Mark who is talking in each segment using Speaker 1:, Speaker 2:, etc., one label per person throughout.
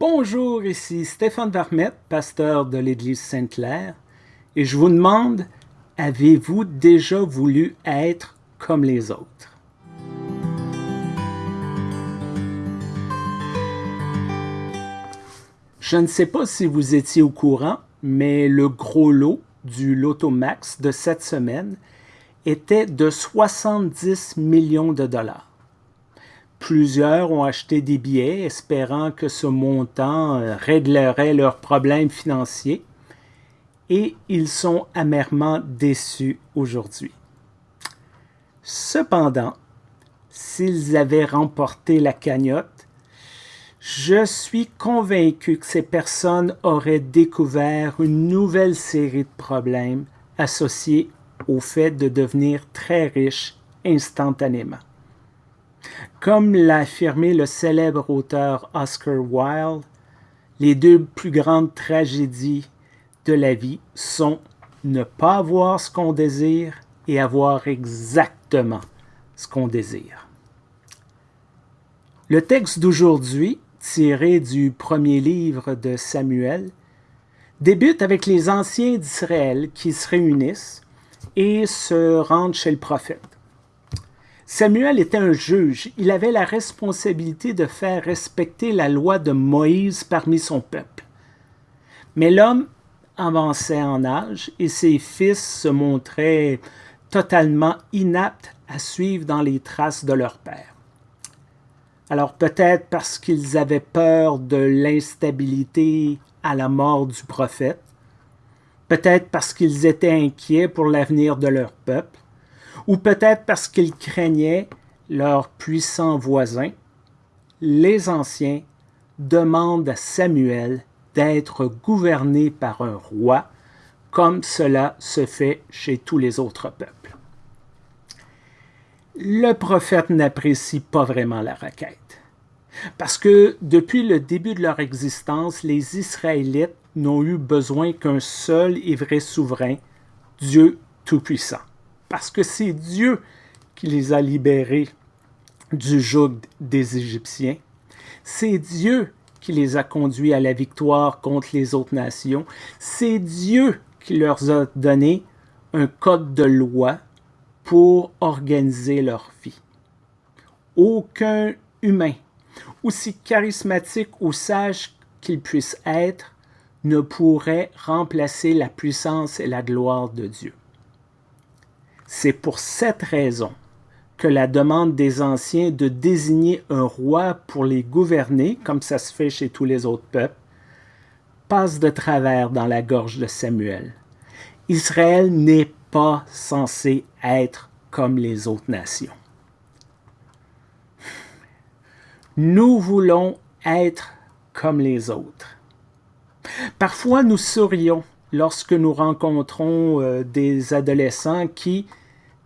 Speaker 1: Bonjour, ici Stéphane Vermette, pasteur de l'Église Sainte-Claire, et je vous demande, avez-vous déjà voulu être comme les autres? Je ne sais pas si vous étiez au courant, mais le gros lot du Loto Max de cette semaine était de 70 millions de dollars. Plusieurs ont acheté des billets espérant que ce montant euh, réglerait leurs problèmes financiers et ils sont amèrement déçus aujourd'hui. Cependant, s'ils avaient remporté la cagnotte, je suis convaincu que ces personnes auraient découvert une nouvelle série de problèmes associés au fait de devenir très riches instantanément. Comme l'a affirmé le célèbre auteur Oscar Wilde, les deux plus grandes tragédies de la vie sont ne pas avoir ce qu'on désire et avoir exactement ce qu'on désire. Le texte d'aujourd'hui, tiré du premier livre de Samuel, débute avec les anciens d'Israël qui se réunissent et se rendent chez le prophète. Samuel était un juge. Il avait la responsabilité de faire respecter la loi de Moïse parmi son peuple. Mais l'homme avançait en âge et ses fils se montraient totalement inaptes à suivre dans les traces de leur père. Alors peut-être parce qu'ils avaient peur de l'instabilité à la mort du prophète, peut-être parce qu'ils étaient inquiets pour l'avenir de leur peuple, ou peut-être parce qu'ils craignaient leurs puissants voisins, les anciens demandent à Samuel d'être gouverné par un roi, comme cela se fait chez tous les autres peuples. Le prophète n'apprécie pas vraiment la requête, parce que depuis le début de leur existence, les Israélites n'ont eu besoin qu'un seul et vrai souverain, Dieu Tout-Puissant parce que c'est Dieu qui les a libérés du joug des Égyptiens. C'est Dieu qui les a conduits à la victoire contre les autres nations. C'est Dieu qui leur a donné un code de loi pour organiser leur vie. Aucun humain, aussi charismatique ou sage qu'il puisse être, ne pourrait remplacer la puissance et la gloire de Dieu. C'est pour cette raison que la demande des anciens de désigner un roi pour les gouverner, comme ça se fait chez tous les autres peuples, passe de travers dans la gorge de Samuel. Israël n'est pas censé être comme les autres nations. Nous voulons être comme les autres. Parfois, nous sourions lorsque nous rencontrons euh, des adolescents qui,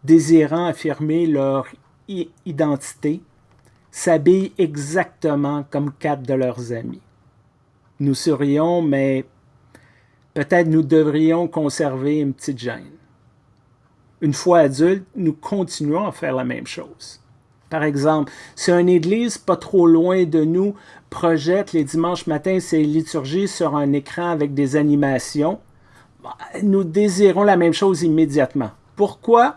Speaker 1: désirant affirmer leur identité, s'habillent exactement comme quatre de leurs amis. Nous sourions, mais peut-être nous devrions conserver une petite gêne. Une fois adultes, nous continuons à faire la même chose. Par exemple, si une église pas trop loin de nous projette les dimanches matins ses liturgies sur un écran avec des animations, bah, nous désirons la même chose immédiatement. Pourquoi?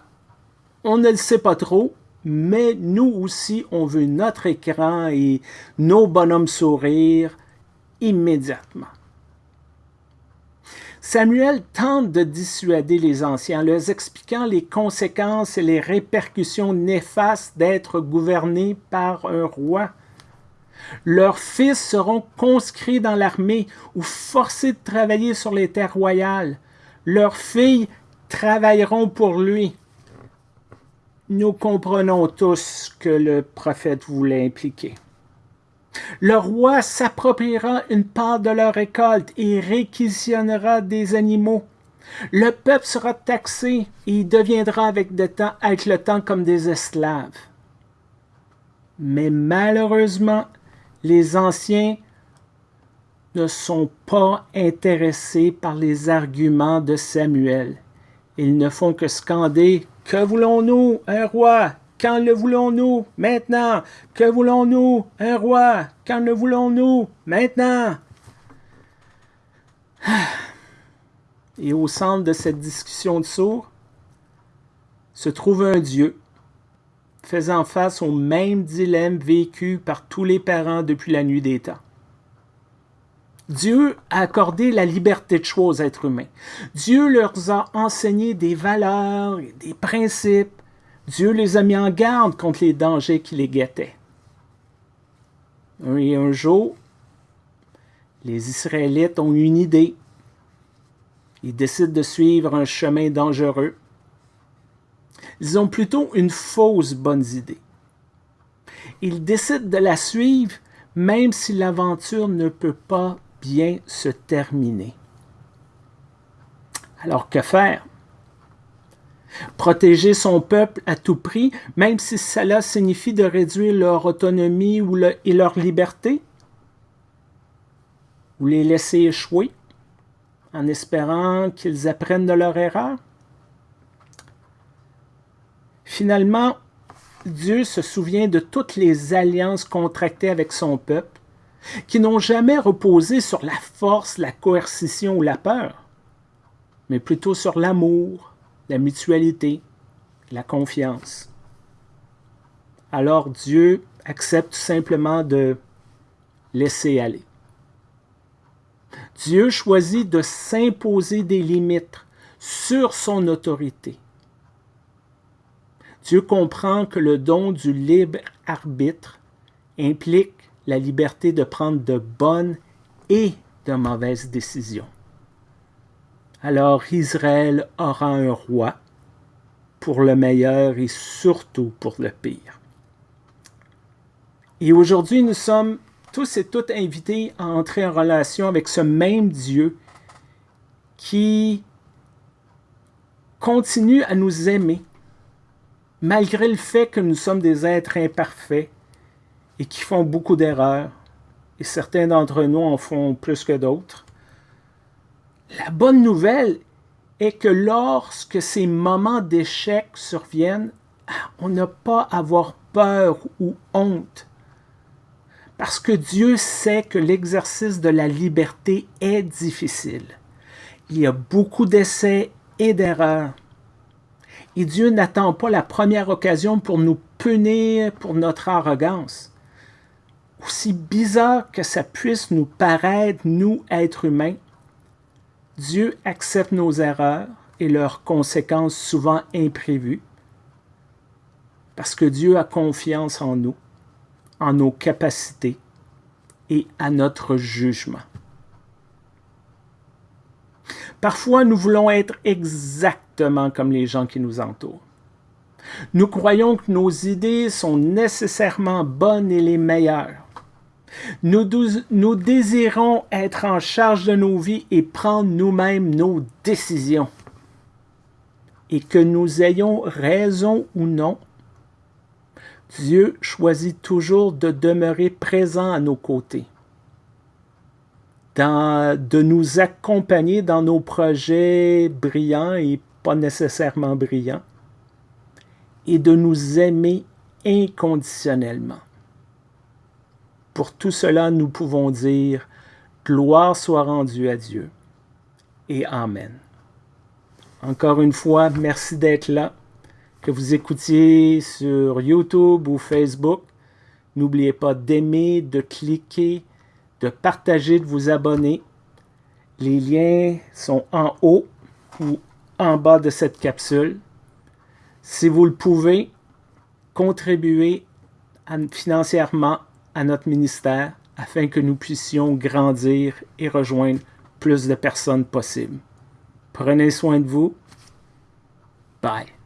Speaker 1: On ne le sait pas trop, mais nous aussi, on veut notre écran et nos bonhommes sourire immédiatement. Samuel tente de dissuader les anciens en leur expliquant les conséquences et les répercussions néfastes d'être gouvernés par un roi. Leurs fils seront conscrits dans l'armée ou forcés de travailler sur les terres royales. Leurs filles travailleront pour lui. Nous comprenons tous ce que le prophète voulait impliquer. Le roi s'appropriera une part de leur récolte et réquisitionnera des animaux. Le peuple sera taxé et deviendra avec, avec le temps comme des esclaves. Mais malheureusement, les anciens ne sont pas intéressés par les arguments de Samuel. Ils ne font que scander que voulons-nous Un roi? Quand le voulons-nous? Maintenant. Que voulons-nous Un roi? Quand le voulons-nous? Maintenant. Et au centre de cette discussion de sourds se trouve un Dieu faisant face au même dilemme vécu par tous les parents depuis la nuit des temps. Dieu a accordé la liberté de choix aux êtres humains. Dieu leur a enseigné des valeurs, des principes. Dieu les a mis en garde contre les dangers qui les guettaient. Et un jour, les Israélites ont une idée. Ils décident de suivre un chemin dangereux. Ils ont plutôt une fausse bonne idée. Ils décident de la suivre même si l'aventure ne peut pas se terminer. Alors que faire? Protéger son peuple à tout prix, même si cela signifie de réduire leur autonomie ou et leur liberté? Ou les laisser échouer en espérant qu'ils apprennent de leur erreur? Finalement, Dieu se souvient de toutes les alliances contractées avec son peuple qui n'ont jamais reposé sur la force, la coercition ou la peur, mais plutôt sur l'amour, la mutualité, la confiance. Alors Dieu accepte simplement de laisser aller. Dieu choisit de s'imposer des limites sur son autorité. Dieu comprend que le don du libre arbitre implique la liberté de prendre de bonnes et de mauvaises décisions. Alors Israël aura un roi pour le meilleur et surtout pour le pire. Et aujourd'hui, nous sommes tous et toutes invités à entrer en relation avec ce même Dieu qui continue à nous aimer, malgré le fait que nous sommes des êtres imparfaits et qui font beaucoup d'erreurs, et certains d'entre nous en font plus que d'autres. La bonne nouvelle est que lorsque ces moments d'échec surviennent, on n'a pas à avoir peur ou honte. Parce que Dieu sait que l'exercice de la liberté est difficile. Il y a beaucoup d'essais et d'erreurs. Et Dieu n'attend pas la première occasion pour nous punir pour notre arrogance aussi bizarre que ça puisse nous paraître, nous, êtres humains, Dieu accepte nos erreurs et leurs conséquences souvent imprévues parce que Dieu a confiance en nous, en nos capacités et à notre jugement. Parfois, nous voulons être exactement comme les gens qui nous entourent. Nous croyons que nos idées sont nécessairement bonnes et les meilleures. Nous, désirons être en charge de nos vies et prendre nous-mêmes nos décisions. Et que nous ayons raison ou non, Dieu choisit toujours de demeurer présent à nos côtés, de nous accompagner dans nos projets brillants et pas nécessairement brillants, et de nous aimer inconditionnellement. Pour tout cela, nous pouvons dire Gloire soit rendue à Dieu. Et Amen. Encore une fois, merci d'être là. Que vous écoutiez sur YouTube ou Facebook. N'oubliez pas d'aimer, de cliquer, de partager, de vous abonner. Les liens sont en haut ou en bas de cette capsule. Si vous le pouvez, contribuez financièrement à notre ministère afin que nous puissions grandir et rejoindre plus de personnes possibles. Prenez soin de vous. Bye.